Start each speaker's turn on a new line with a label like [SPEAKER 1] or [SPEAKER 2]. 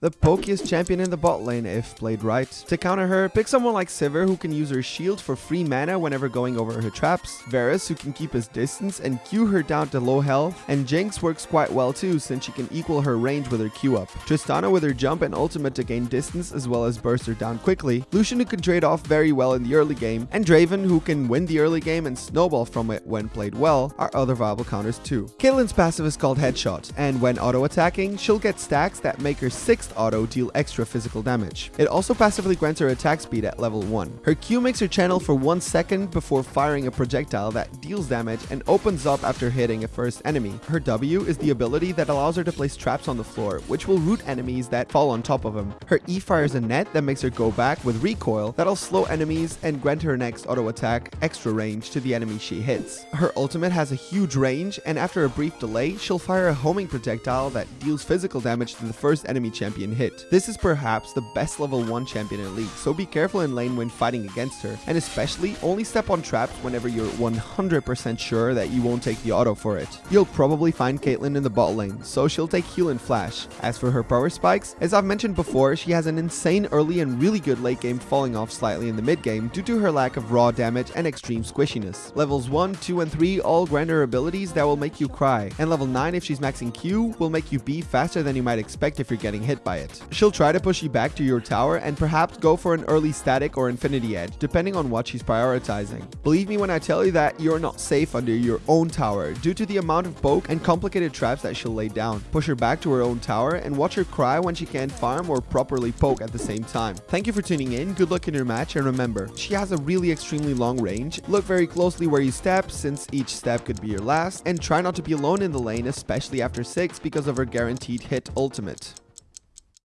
[SPEAKER 1] The pokiest champion in the bot lane if played right. To counter her, pick someone like Sivir who can use her shield for free mana whenever going over her traps, Varus who can keep his distance and Q her down to low health, and Jinx works quite well too since she can equal her range with her Q up, Tristana with her jump and ultimate to gain distance as well as burst her down quickly, Lucian who can trade off very well in the early game, and Draven who can win the early game and snowball from it when played well are other viable counters too. Caitlyn's passive is called Headshot, and when auto attacking, she'll get stacks that make her 6 auto deal extra physical damage. It also passively grants her attack speed at level 1. Her Q makes her channel for 1 second before firing a projectile that deals damage and opens up after hitting a first enemy. Her W is the ability that allows her to place traps on the floor, which will root enemies that fall on top of them. Her E fires a net that makes her go back with recoil that'll slow enemies and grant her next auto attack extra range to the enemy she hits. Her ultimate has a huge range and after a brief delay, she'll fire a homing projectile that deals physical damage to the first enemy champion champion hit. This is perhaps the best level 1 champion in League, so be careful in lane when fighting against her, and especially only step on traps whenever you're 100% sure that you won't take the auto for it. You'll probably find Caitlyn in the bot lane, so she'll take heal and flash. As for her power spikes, as I've mentioned before, she has an insane early and really good late game falling off slightly in the mid game due to her lack of raw damage and extreme squishiness. Levels 1, 2, and 3 all grant her abilities that will make you cry, and level 9 if she's maxing Q will make you be faster than you might expect if you're getting hit hit by it. She'll try to push you back to your tower and perhaps go for an early Statikk or infinity edge, depending on what she's prioritizing. Believe me when I tell you that you're not safe under your own tower due to the amount of poke and complicated traps that she'll lay down. Push her back to her own tower and watch her cry when she can't farm or properly poke at the same time. Thank you for tuning in, good luck in your match, and remember, she has a really extremely long range. Look very closely where you step since each step could be your last, and try not to be alone in the lane, especially after 6 because of her guaranteed hit ultimate.